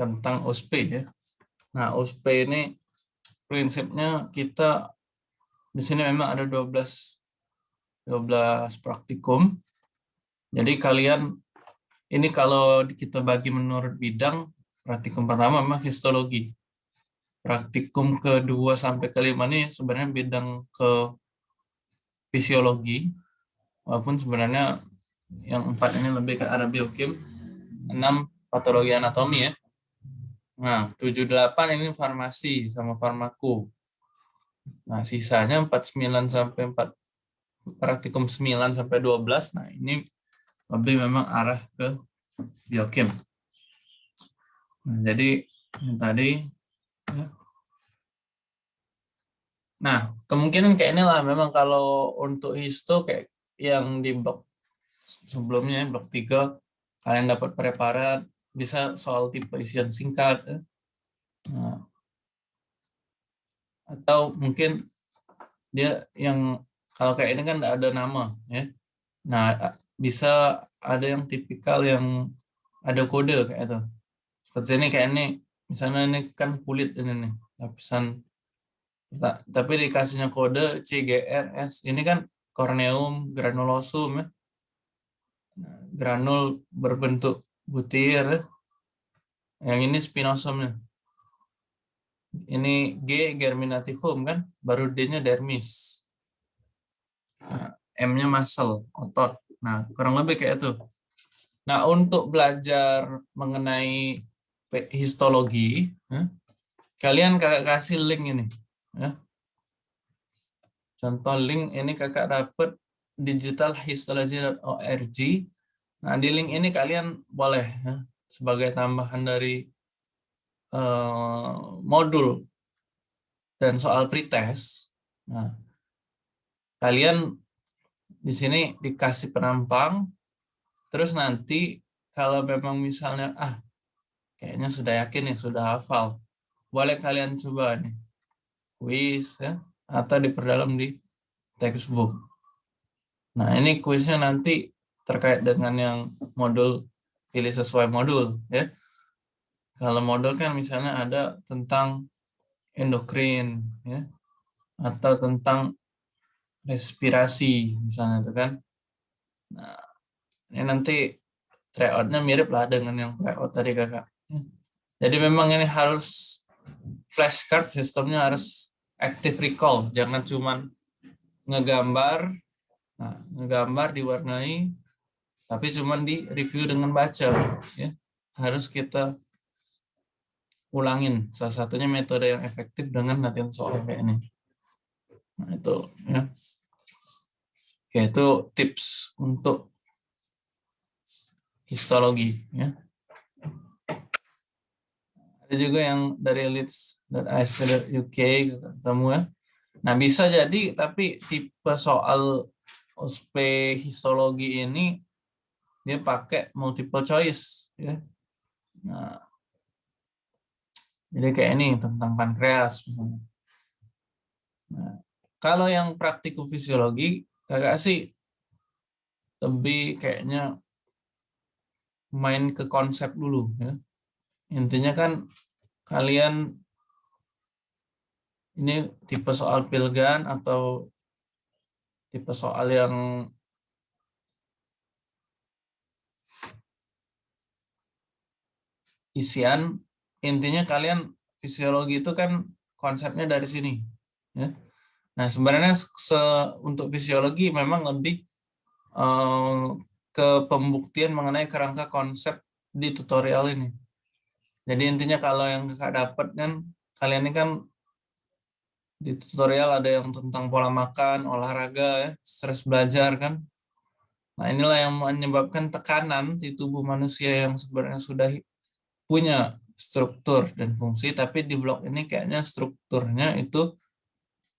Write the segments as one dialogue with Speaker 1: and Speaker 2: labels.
Speaker 1: tentang OSP ya. Nah, OSP ini prinsipnya kita di sini memang ada 12 12 praktikum. Jadi kalian ini kalau kita bagi menurut bidang, praktikum pertama memang histologi. Praktikum kedua sampai kelima ini sebenarnya bidang ke fisiologi, walaupun sebenarnya yang empat ini lebih ke arah biokim, enam patologi anatomi ya. Nah, tujuh delapan ini farmasi sama farmaku. Nah, sisanya 49 sampai 4 praktikum 9 sampai 12. Nah, ini lebih memang arah ke biokim. Nah, jadi yang tadi ya. Nah, kemungkinan kayak inilah memang kalau untuk histo kayak yang di blok sebelumnya blok 3 kalian dapat preparat bisa soal tipe isian singkat ya. nah, atau mungkin dia yang kalau kayak ini kan ada nama ya nah bisa ada yang tipikal yang ada kode kayak itu. Seperti ini kayak ini, misalnya ini kan kulit ini nih, lapisan. Tapi dikasihnya kode CGRS, ini kan corneum granulosum ya. Nah, granul berbentuk butir. Ya. Yang ini spinosumnya. Ini G germinativum kan, baru D-nya dermis. Nah, M-nya muscle, otot. Nah, kurang lebih kayak itu. Nah, untuk belajar mengenai histologi, ya, kalian kakak kasih link ini. Ya. Contoh link ini kakak dapat digitalhistology.org. Nah, di link ini kalian boleh ya, sebagai tambahan dari uh, modul dan soal pretest. Nah, kalian di sini dikasih penampang, terus nanti kalau memang misalnya, ah kayaknya sudah yakin nih, sudah hafal, boleh kalian coba nih, quiz ya, atau diperdalam di textbook. Nah ini kuisnya nanti terkait dengan yang modul pilih sesuai modul ya. Kalau modul kan misalnya ada tentang endokrin ya atau tentang respirasi misalnya itu kan. Nah, ini nanti tryoutnya mirip lah dengan yang tryout tadi kakak. Jadi memang ini harus flashcard sistemnya harus active recall, jangan cuman ngegambar, nah, ngegambar diwarnai, tapi cuman di review dengan baca. Ya. Harus kita ulangin. Salah satunya metode yang efektif dengan latihan soal kayak ini. Nah, itu ya. Oke, itu tips untuk histologi ya. Ada juga yang dari leads.ac.uk ketemu ya. Nah, bisa jadi tapi tipe soal OSP histologi ini dia pakai multiple choice ya. Nah, jadi kayak ini tentang pankreas Nah, kalau yang praktikum fisiologi, kakak sih lebih kayaknya main ke konsep dulu ya. Intinya kan kalian ini tipe soal pilgan atau tipe soal yang isian intinya kalian fisiologi itu kan konsepnya dari sini ya Nah, sebenarnya se untuk fisiologi memang lebih uh, ke pembuktian mengenai kerangka konsep di tutorial ini. Jadi intinya kalau yang kakak dapat kan, kalian ini kan di tutorial ada yang tentang pola makan, olahraga, ya, stres belajar kan. Nah inilah yang menyebabkan tekanan di tubuh manusia yang sebenarnya sudah punya struktur dan fungsi, tapi di blok ini kayaknya strukturnya itu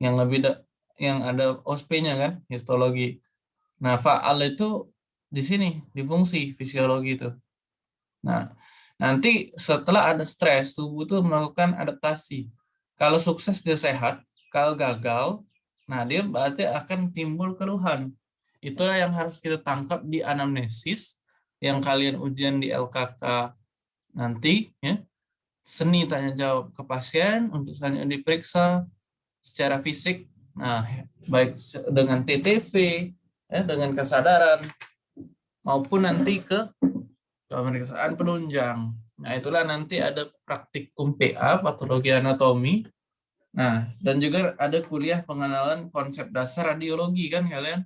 Speaker 1: yang lebih da, yang ada OSP-nya kan, histologi. Nah, faal itu di sini, di fungsi fisiologi itu. Nah, nanti setelah ada stres, tubuh itu melakukan adaptasi. Kalau sukses dia sehat, kalau gagal, nah dia berarti akan timbul keluhan. Itu yang harus kita tangkap di anamnesis, yang kalian ujian di LKK nanti, ya. seni tanya jawab ke pasien untuk selanjutnya diperiksa secara fisik, nah baik dengan TTV, ya, dengan kesadaran, maupun nanti ke pemeriksaan penunjang. Nah itulah nanti ada praktikum PA, patologi anatomi, nah dan juga ada kuliah pengenalan konsep dasar radiologi kan kalian.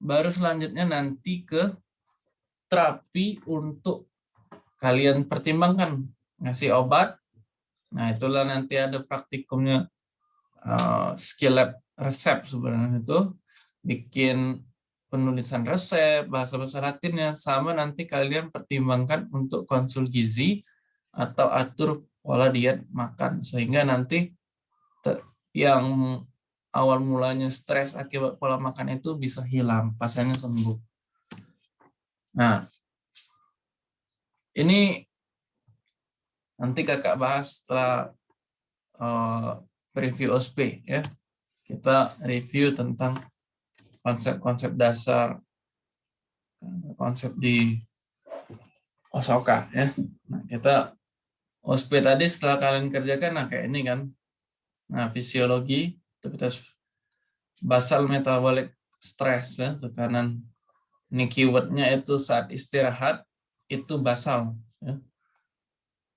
Speaker 1: Baru selanjutnya nanti ke terapi untuk kalian pertimbangkan ngasih obat. Nah, itulah nanti ada praktikumnya uh, skill lab resep sebenarnya itu bikin penulisan resep, bahasa bahasa Latinnya sama nanti kalian pertimbangkan untuk konsul gizi atau atur pola diet makan sehingga nanti yang awal mulanya stres akibat pola makan itu bisa hilang, pasiennya sembuh. Nah, ini nanti kakak bahas setelah uh, review OSP ya. Kita review tentang konsep-konsep dasar konsep di Osaka ya. Nah, kita OSP tadi setelah kalian kerjakan nah kayak ini kan. Nah, fisiologi itu kita basal metabolic stress ya, tekanan ini keywordnya itu saat istirahat itu basal. Ya.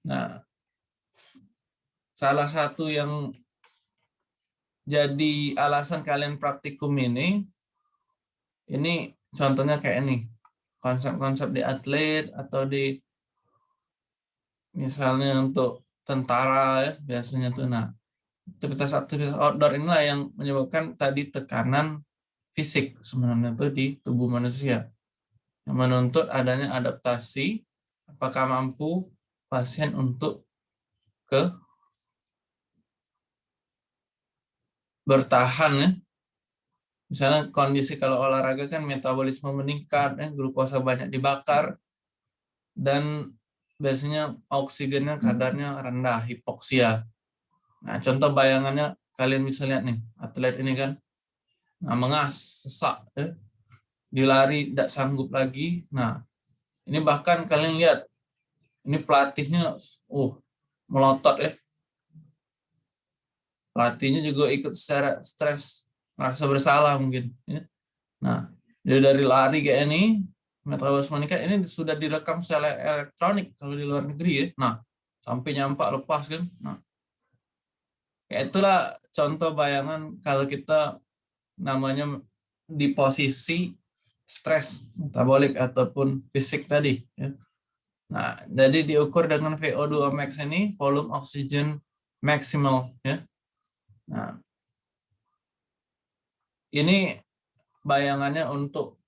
Speaker 1: Nah, salah satu yang jadi alasan kalian praktikum ini, ini contohnya kayak ini, konsep-konsep di atlet atau di misalnya untuk tentara ya biasanya tuh nah aktivitas-aktivitas outdoor inilah yang menyebabkan tadi tekanan fisik sebenarnya itu di tubuh manusia menuntut adanya adaptasi apakah mampu pasien untuk ke bertahan ya. Misalnya kondisi kalau olahraga kan metabolisme meningkat, ya, glukosa banyak dibakar, dan biasanya oksigennya kadarnya rendah, hipoksia. Nah, contoh bayangannya kalian bisa lihat nih, atlet ini kan, nah mengas, sesak, ya dilari tidak sanggup lagi. Nah, ini bahkan kalian lihat, ini pelatihnya, uh, melotot ya. Pelatihnya juga ikut secara stres, merasa bersalah mungkin. Ya. Nah, jadi dari lari kayak ini, metabolisme meningkat, ini sudah direkam secara elektronik kalau di luar negeri ya. Nah, sampai nyampak lepas kan. Nah, ya itulah contoh bayangan kalau kita namanya di posisi stres metabolik ataupun fisik tadi. Ya. Nah, jadi diukur dengan VO2 max ini volume oksigen maksimal. Ya. Nah, ini bayangannya untuk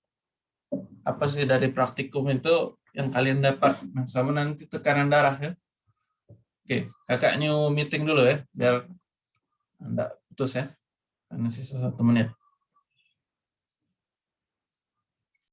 Speaker 1: apa sih dari praktikum itu yang kalian dapat. Nah, sama nanti tekanan darah ya. Oke, kakak new meeting dulu ya, biar anda putus ya, karena sisa satu menit.